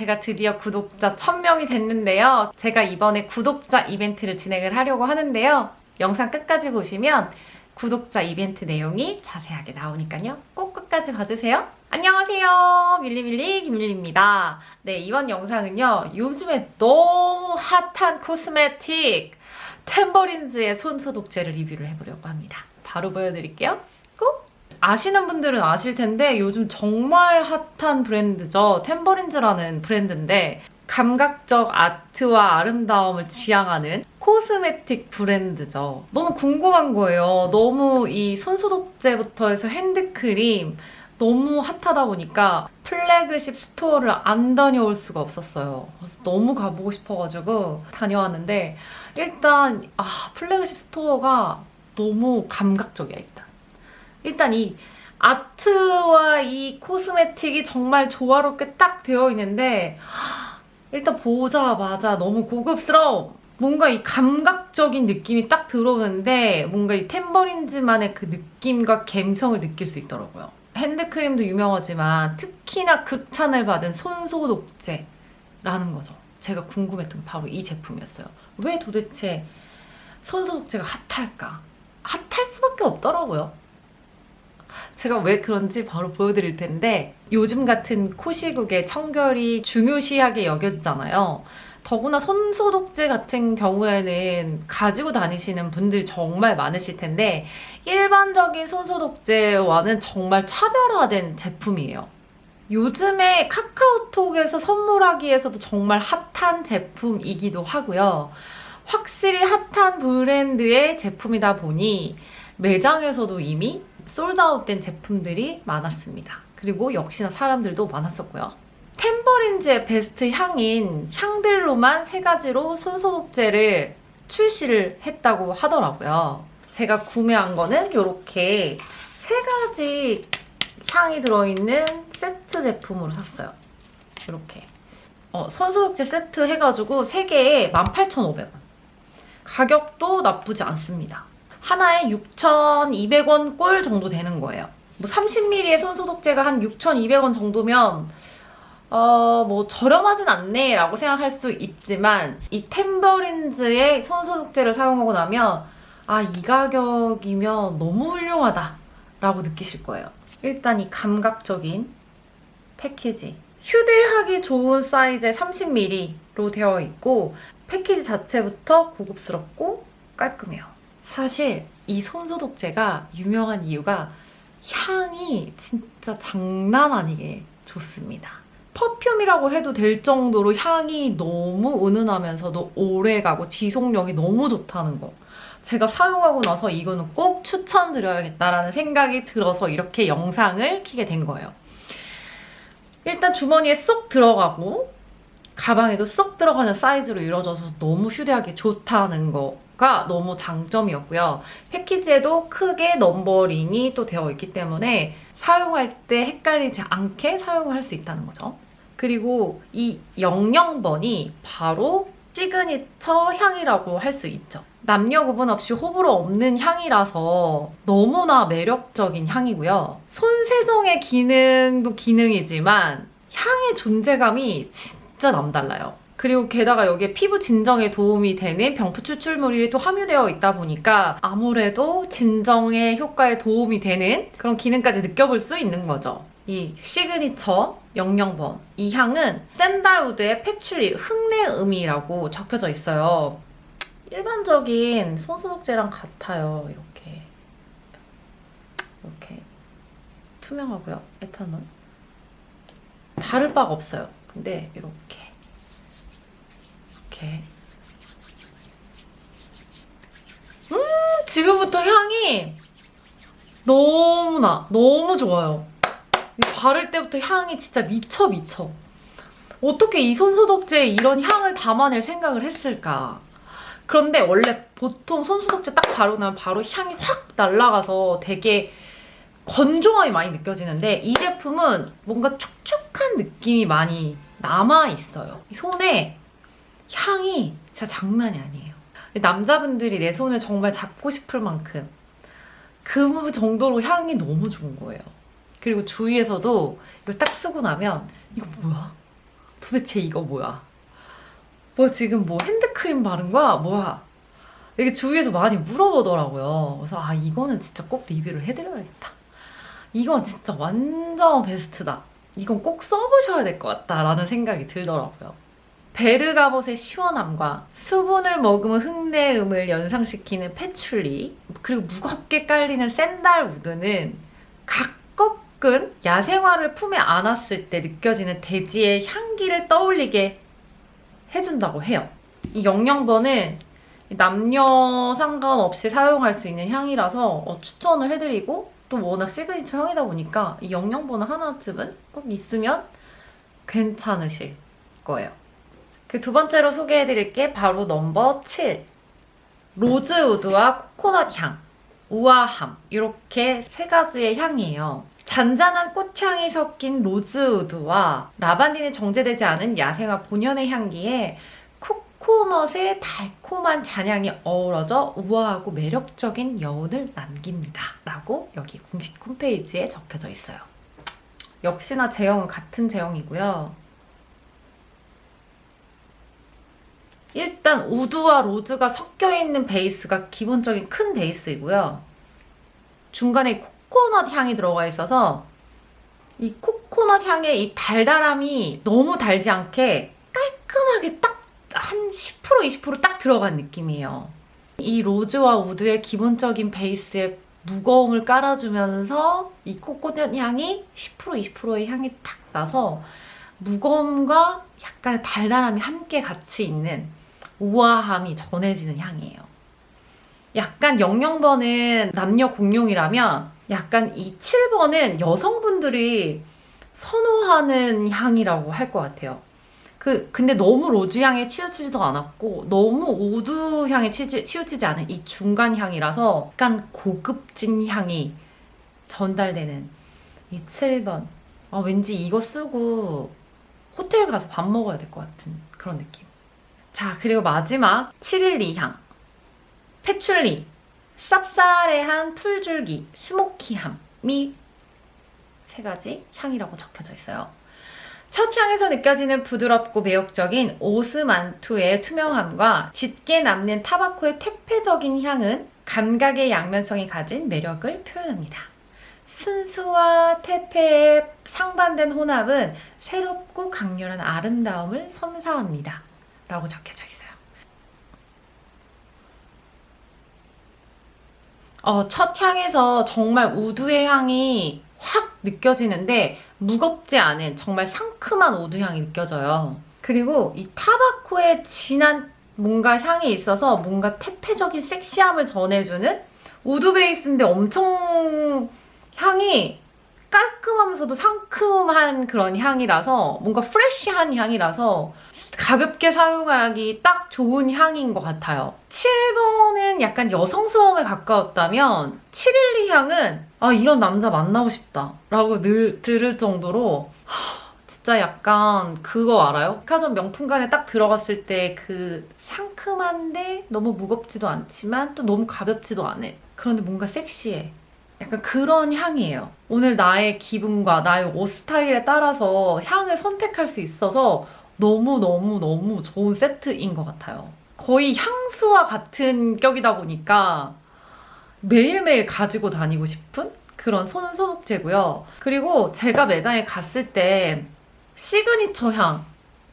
제가 드디어 구독자 1000명이 됐는데요. 제가 이번에 구독자 이벤트를 진행을 하려고 하는데요. 영상 끝까지 보시면 구독자 이벤트 내용이 자세하게 나오니까요. 꼭 끝까지 봐주세요. 안녕하세요. 밀리밀리 김밀리입니다. 네, 이번 영상은요. 요즘에 너무 핫한 코스메틱 템버린즈의 손소독제를 리뷰를 해보려고 합니다. 바로 보여드릴게요. 꼭! 아시는 분들은 아실 텐데 요즘 정말 핫한 브랜드죠. 템버린즈라는 브랜드인데 감각적 아트와 아름다움을 지향하는 코스메틱 브랜드죠. 너무 궁금한 거예요. 너무 이 손소독제부터 해서 핸드크림 너무 핫하다 보니까 플래그십 스토어를 안 다녀올 수가 없었어요. 너무 가보고 싶어가지고 다녀왔는데 일단 아 플래그십 스토어가 너무 감각적이야 일단. 일단 이 아트와 이 cosmetic이 정말 조화롭게 딱 되어 있는데 일단 보자마자 너무 고급스러움. 뭔가 이 감각적인 느낌이 딱 들어오는데 뭔가 이 탬버린즈만의 그 느낌과 감성을 느낄 수 있더라고요. 핸드크림도 유명하지만 특히나 극찬을 받은 손소독제라는 거죠. 제가 궁금했던 게 바로 이 제품이었어요. 왜 도대체 손소독제가 핫할까? 핫할 수밖에 없더라고요. 제가 왜 그런지 바로 보여드릴 텐데 요즘 같은 코 시국에 청결이 중요시하게 여겨지잖아요. 더구나 손소독제 같은 경우에는 가지고 다니시는 분들이 정말 많으실 텐데 일반적인 손소독제와는 정말 차별화된 제품이에요. 요즘에 카카오톡에서 선물하기에서도 정말 핫한 제품이기도 하고요. 확실히 핫한 브랜드의 제품이다 보니 매장에서도 이미 솔드아웃된 제품들이 많았습니다. 그리고 역시나 사람들도 많았었고요. 템버린즈의 베스트 향인 향들로만 세 가지로 손소독제를 출시를 했다고 하더라고요. 제가 구매한 거는 이렇게 세 가지 향이 들어있는 세트 제품으로 샀어요. 이렇게. 어, 손소독제 세트 해가지고 3개에 18,500원. 가격도 나쁘지 않습니다. 하나에 6,200원 꼴 정도 되는 거예요. 뭐 30ml의 손소독제가 한 6,200원 정도면 어, 뭐 저렴하진 않네 라고 생각할 수 있지만 이 템버린즈의 손소독제를 사용하고 나면 아 이 가격이면 너무 훌륭하다 라고 느끼실 거예요. 일단 이 감각적인 패키지 휴대하기 좋은 사이즈의 30ml로 되어 있고 패키지 자체부터 고급스럽고 깔끔해요. 사실 이 손소독제가 유명한 이유가 향이 진짜 장난 아니게 좋습니다. 퍼퓸이라고 해도 될 정도로 향이 너무 은은하면서도 오래가고 지속력이 너무 좋다는 거. 제가 사용하고 나서 이거는 꼭 추천드려야겠다라는 생각이 들어서 이렇게 영상을 키게 된 거예요. 일단 주머니에 쏙 들어가고 가방에도 쏙 들어가는 사이즈로 이루어져서 너무 휴대하기 좋다는 거 가 너무 장점이었고요. 패키지에도 크게 넘버링이 또 되어 있기 때문에 사용할 때 헷갈리지 않게 사용을 할 수 있다는 거죠. 그리고 이 00번이 바로 시그니처 향이라고 할 수 있죠. 남녀 구분 없이 호불호 없는 향이라서 너무나 매력적인 향이고요. 손세정의 기능도 기능이지만 향의 존재감이 진짜 남달라요. 그리고 게다가 여기에 피부 진정에 도움이 되는 병풀 추출물이 또 함유되어 있다 보니까 아무래도 진정의 효과에 도움이 되는 그런 기능까지 느껴볼 수 있는 거죠. 이 시그니처 00번 이 향은 sandalwood의 patchouli 흙내음이라고 적혀져 있어요. 일반적인 손소독제랑 같아요. 이렇게 이렇게 투명하고요. 에탄올 바를 바가 없어요. 근데 이렇게 이렇게 음 지금부터 향이 너무나 너무 좋아요. 바를 때부터 향이 진짜 미쳐 미쳐. 어떻게 이 손소독제에 이런 향을 담아낼 생각을 했을까? 그런데 원래 보통 손소독제 딱 바르고 나면 바로 향이 확 날아가서 되게 건조함이 많이 느껴지는데 이 제품은 뭔가 촉촉한 느낌이 많이 남아있어요. 손에 향이 진짜 장난이 아니에요. 남자분들이 내 손을 정말 잡고 싶을 만큼 그 정도로 향이 너무 좋은 거예요. 그리고 주위에서도 이걸 딱 쓰고 나면 이거 뭐야? 도대체 이거 뭐야? 뭐 지금 뭐 핸드크림 바른 거야? 뭐야? 이게 주위에서 많이 물어보더라고요. 그래서 아 이거는 진짜 꼭 리뷰를 해드려야겠다. 이건 진짜 완전 베스트다. 이건 꼭 써보셔야 될 것 같다라는 생각이 들더라고요. 베르가못의 시원함과 수분을 머금은 흙내음을 연상시키는 패출리 그리고 무겁게 깔리는 샌달 우드는 각 꺾은 야생화를 품에 안았을 때 느껴지는 대지의 향기를 떠올리게 해준다고 해요. 이 영영번은 남녀 상관없이 사용할 수 있는 향이라서 어, 추천을 해드리고 또 워낙 시그니처 향이다 보니까 이 영영번호 하나쯤은 꼭 있으면 괜찮으실 거예요. 그 두 번째로 소개해드릴 게 바로 넘버 7. rosewood와 코코넛 향, 우아함 이렇게 세 가지의 향이에요. 잔잔한 꽃향이 섞인 rosewood와 lavandin이 정제되지 않은 야생화 본연의 향기에 코코넛의 달콤한 잔향이 어우러져 우아하고 매력적인 여운을 남깁니다. 라고 여기 공식 홈페이지에 적혀져 있어요. 역시나 제형은 같은 제형이고요. 일단 우드와 로즈가 섞여 있는 베이스가 기본적인 큰 베이스이고요. 중간에 코코넛 향이 들어가 있어서 이 코코넛 향의 이 달달함이 너무 달지 않게 깔끔하게 딱 한 10% 20%딱 들어간 느낌이에요. 이 로즈와 우드의 기본적인 베이스에 무거움을 깔아주면서 이 코코넛 향이 10% 20%의 향이 딱 나서 무거움과 약간 달달함이 함께 같이 있는 우아함이 전해지는 향이에요. 약간 00번은 남녀 공용이라면 약간 이 7번은 여성분들이 선호하는 향이라고 할 것 같아요. 그 근데 너무 rose 향에 치우치지도 않았고 너무 wood 향에 치지, 치우치지 않은 이 중간 향이라서 약간 고급진 향이 전달되는 이 7번. 아, 왠지 이거 쓰고 호텔 가서 밥 먹어야 될 것 같은 그런 느낌. 자, 그리고 마지막 712향. patchouli, 쌉싸래한 풀줄기, smoky함이 세 가지 향이라고 적혀져 있어요. 첫 향에서 느껴지는 부드럽고 매력적인 오스만투의 투명함과 짙게 남는 타바코의 퇴폐적인 향은 감각의 양면성이 가진 매력을 표현합니다. 순수와 퇴폐의 상반된 혼합은 새롭고 강렬한 아름다움을 선사합니다. 라고 적혀져 있어요. 어, 첫 향에서 정말 wood의 향이 확 느껴지는데 무겁지 않은 정말 상큼한 wood 향이 느껴져요. 그리고 이 tobacco의 진한 뭔가 향이 있어서 뭔가 퇴폐적인 섹시함을 전해주는 wood base인데 엄청 향이 깔끔하면서도 상큼한 그런 향이라서 뭔가 fresh한 향이라서 가볍게 사용하기 딱 좋은 향인 것 같아요. 7번은 약간 여성스러움에 가까웠다면 712 향은 아 이런 남자 만나고 싶다 라고 늘 들을 정도로 하, 진짜 약간 그거 알아요? 백화점 명품관에 딱 들어갔을 때 그 상큼한데 너무 무겁지도 않지만 또 너무 가볍지도 않은 그런데 뭔가 섹시해 약간 그런 향이에요. 오늘 나의 기분과 나의 옷 스타일에 따라서 향을 선택할 수 있어서 너무너무너무 좋은 세트인 것 같아요. 거의 향수와 같은 격이다 보니까 매일매일 가지고 다니고 싶은 그런 손 소독제고요. 그리고 제가 매장에 갔을 때 시그니처 향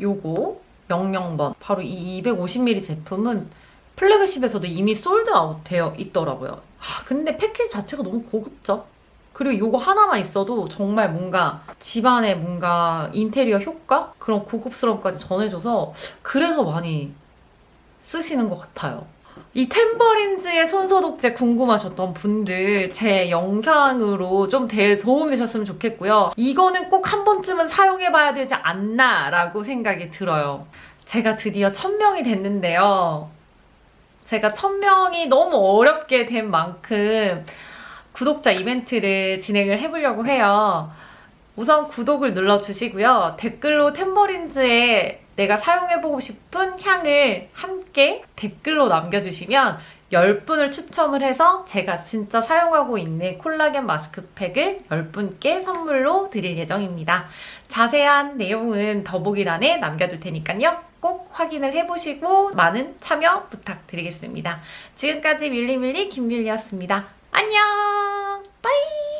요거 00번 바로 이 250ml 제품은 flagship에서도 이미 sold out 되어 있더라고요. 아, 근데 패키지 자체가 너무 고급져. 그리고 이거 하나만 있어도 정말 뭔가 집안에 뭔가 인테리어 효과? 그런 고급스러움까지 전해줘서 그래서 많이 쓰시는 것 같아요. 이 템버린즈의 손소독제 궁금하셨던 분들 제 영상으로 좀 도움 되셨으면 좋겠고요. 이거는 꼭 한 번쯤은 사용해봐야 되지 않나 라고 생각이 들어요. 제가 드디어 1000명이 됐는데요. 제가 1000명이 너무 어렵게 된 만큼 구독자 이벤트를 진행을 해보려고 해요. 우선 구독을 눌러주시고요. 댓글로 템버린즈에 내가 사용해보고 싶은 향을 함께 댓글로 남겨주시면 10분을 추첨을 해서 제가 진짜 사용하고 있는 콜라겐 마스크팩을 10분께 선물로 드릴 예정입니다. 자세한 내용은 더보기란에 남겨둘 테니까요. 꼭 확인을 해보시고 많은 참여 부탁드리겠습니다. 지금까지 밀리밀리 김밀리였습니다. 안녕! 빠이!